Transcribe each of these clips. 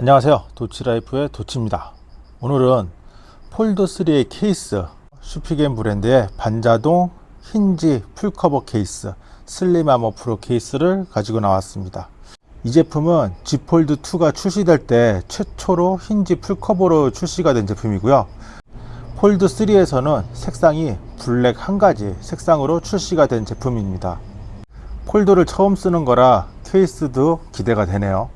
안녕하세요. 도치라이프의 도치입니다. 오늘은 Fold3의 케이스 슈피겐 브랜드의 반자동 힌지 full cover 케이스 Slim Armor Pro 케이스를 가지고 나왔습니다. 이 제품은 Z Fold 2가 출시될 때 최초로 힌지 full cover로 출시가 된 제품이고요. Fold 3에서는 색상이 블랙 한 가지 색상으로 출시가 된 제품입니다. 폴더를 처음 쓰는 거라 케이스도 기대가 되네요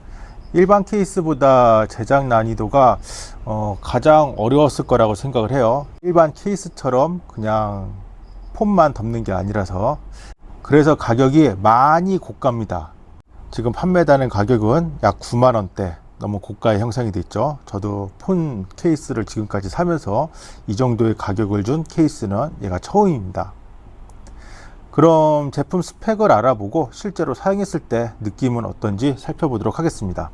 일반 케이스보다 제작 난이도가 어, 가장 어려웠을 거라고 생각을 해요. 일반 케이스처럼 그냥 폼만 덮는 게 아니라서. 그래서 가격이 많이 고가입니다. 지금 판매되는 가격은 약 9만원대 너무 고가의 형성이 됐죠. 저도 폰 케이스를 지금까지 사면서 이 정도의 가격을 준 케이스는 얘가 처음입니다. 그럼 제품 스펙을 알아보고 실제로 사용했을 때 느낌은 어떤지 살펴보도록 하겠습니다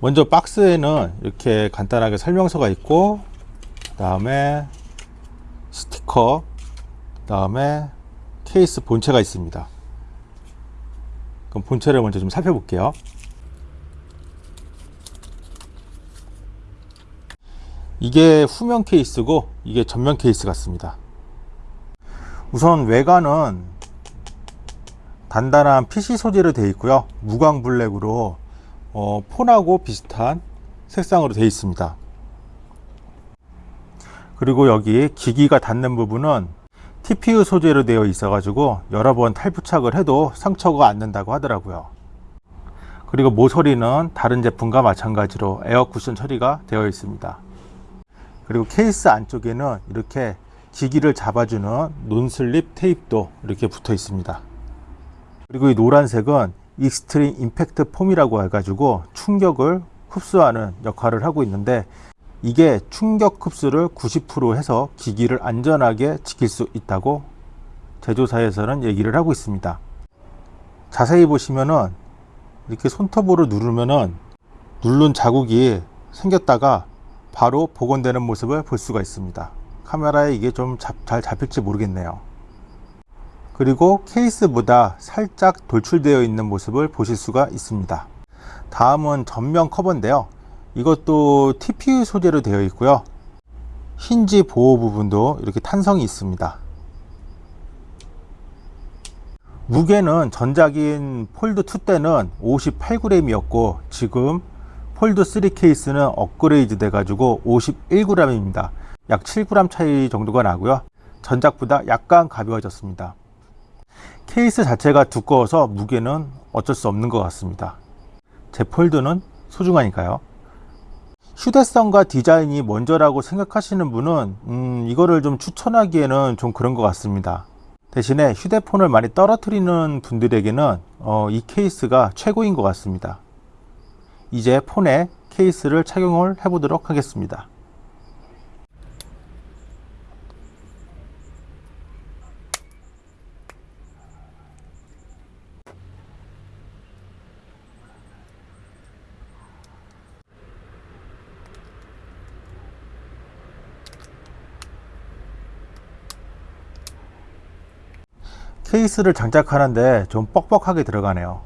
먼저 박스에는 이렇게 간단하게 설명서가 있고 그 다음에 스티커 그 다음에 케이스 본체가 있습니다. 그럼 본체를 먼저 좀 살펴볼게요 이게 후면 케이스고 이게 전면 케이스 같습니다. 우선 외관은 단단한 PC 소재로 되어 있고요. 무광 블랙으로 어, 폰하고 비슷한 색상으로 되어 있습니다. 그리고 여기 기기가 닿는 부분은 TPU 소재로 되어 있어 가지고 여러 번 탈부착을 해도 상처가 안 난다고 하더라고요. 그리고 모서리는 다른 제품과 마찬가지로 에어 쿠션 처리가 되어 있습니다 그리고 케이스 안쪽에는 이렇게 기기를 잡아주는 non-slip 테이프도 이렇게 붙어 있습니다. 그리고 이 노란색은 Extreme Impact Foam이라고 해가지고 충격을 흡수하는 역할을 하고 있는데 이게 충격 흡수를 90% 해서 기기를 안전하게 지킬 수 있다고 제조사에서는 얘기를 하고 있습니다. 자세히 보시면은 이렇게 손톱으로 누르면은 누른 자국이 생겼다가 바로 복원되는 모습을 볼 수가 있습니다. 카메라에 이게 좀 잘 잡힐지 모르겠네요. 그리고 케이스보다 살짝 돌출되어 있는 모습을 보실 수가 있습니다. 다음은 전면 커버인데요. 이것도 TPU 소재로 되어 있고요. 힌지 보호 부분도 이렇게 탄성이 있습니다. 무게는 전작인 Fold 2 때는 58g 이었고 지금 Fold 3 케이스는 업그레이드 돼 가지고 51g 입니다. 약 7g 차이 정도가 나고요. 전작보다 약간 가벼워졌습니다. 케이스 자체가 두꺼워서 무게는 어쩔 수 없는 것 같습니다. 제 Fold는 소중하니까요. 휴대성과 디자인이 먼저라고 생각하시는 분은 음, 이거를 좀 추천하기에는 좀 그런 것 같습니다. 대신에 휴대폰을 많이 떨어뜨리는 분들에게는 어, 이 케이스가 최고인 것 같습니다 이제 폰에 케이스를 착용을 해 보도록 하겠습니다. 케이스를 장착하는데 좀 뻑뻑하게 들어가네요.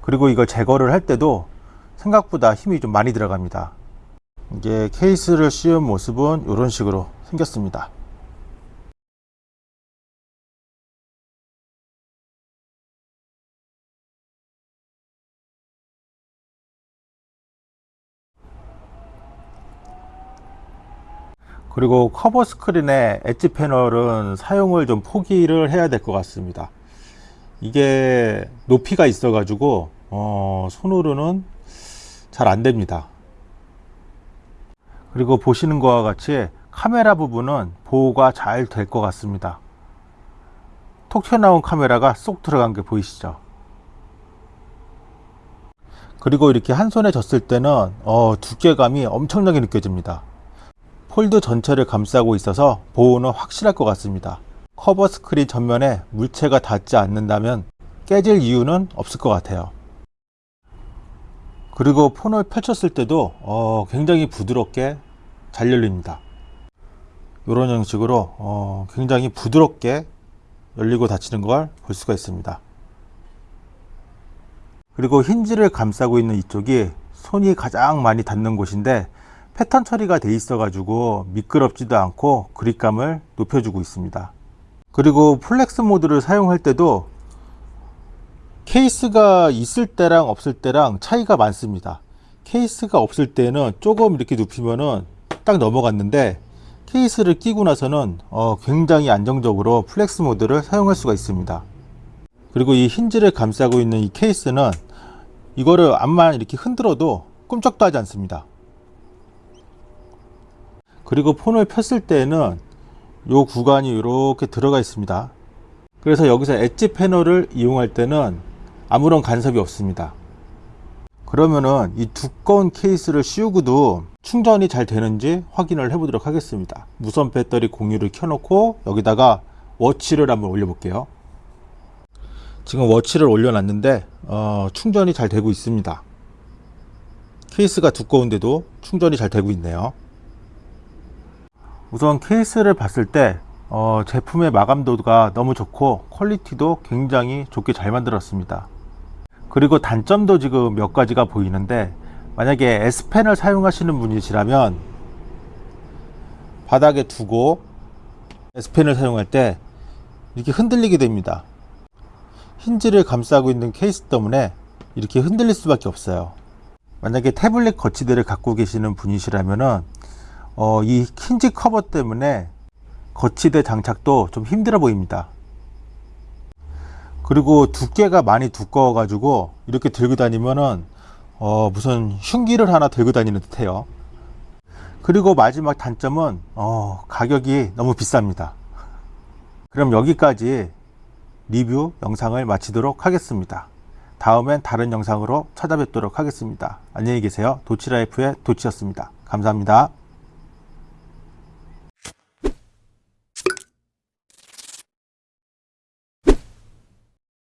그리고 이걸 제거를 할 때도 생각보다 힘이 좀 많이 들어갑니다. 이게 케이스를 씌운 모습은 이런 식으로 생겼습니다. 그리고 커버 스크린의 엣지 패널은 사용을 좀 포기를 해야 될 것 같습니다. 이게 높이가 있어 가지고 어, 손으로는 잘 안됩니다. 그리고 보시는 것과 같이 카메라 부분은 보호가 잘 될 것 같습니다. 톡 튀어나온 카메라가 쏙 들어간 게 보이시죠? 그리고 이렇게 한 손에 졌을 때는 어, 두께감이 엄청나게 느껴집니다. Fold 전체를 감싸고 있어서 보호는 확실할 것 같습니다. 커버 스크린 전면에 물체가 닿지 않는다면 깨질 이유는 없을 것 같아요 그리고 폰을 펼쳤을 때도 어, 굉장히 부드럽게 잘 열립니다 이런 형식으로 어, 굉장히 부드럽게 열리고 닫히는 걸 볼 수가 있습니다. 그리고 힌지를 감싸고 있는 이쪽이 손이 가장 많이 닿는 곳인데 패턴 처리가 돼 있어 가지고 미끄럽지도 않고 그립감을 높여주고 있습니다. 그리고 flex 모드를 사용할 때도 케이스가 있을 때랑 없을 때랑 차이가 많습니다. 케이스가 없을 때는 조금 이렇게 눕히면은 딱 넘어갔는데 케이스를 끼고 나서는 어, 굉장히 안정적으로 flex 모드를 사용할 수가 있습니다. 그리고 이 힌지를 감싸고 있는 이 케이스는 이거를 암만 이렇게 흔들어도 꼼짝도 하지 않습니다. 그리고 폰을 폈을 때는 이 구간이 이렇게 들어가 있습니다. 그래서 여기서 엣지 패널을 이용할 때는 아무런 간섭이 없습니다. 그러면은 이 두꺼운 케이스를 씌우고도 충전이 잘 되는지 확인을 해 보도록 하겠습니다. 무선 배터리 공유를 켜놓고 여기다가 워치를 한번 올려 볼게요. 지금 watch를 올려놨는데 어, 충전이 잘 되고 있습니다. 케이스가 두꺼운데도 충전이 잘 되고 있네요. 우선 케이스를 봤을 때 어, 제품의 마감도가 너무 좋고 quality도 굉장히 좋게 잘 만들었습니다. 그리고 단점도 지금 몇 가지가 보이는데 만약에 S펜을 사용하시는 분이시라면 바닥에 두고 S펜을 사용할 때 이렇게 흔들리게 됩니다. 힌지를 감싸고 있는 케이스 때문에 이렇게 흔들릴 수밖에 없어요. 만약에 태블릿 거치대를 갖고 계시는 분이시라면은 어, 이 힌지 커버 때문에 거치대 장착도 좀 힘들어 보입니다. 그리고 두께가 많이 두꺼워 가지고 이렇게 들고 다니면은 어, 무슨 흉기를 하나 들고 다니는 듯해요. 그리고 마지막 단점은 어, 가격이 너무 비쌉니다. 그럼 여기까지 리뷰 영상을 마치도록 하겠습니다. 다음엔 다른 영상으로 찾아뵙도록 하겠습니다. 안녕히 계세요. 도치라이프의 도치였습니다. 감사합니다.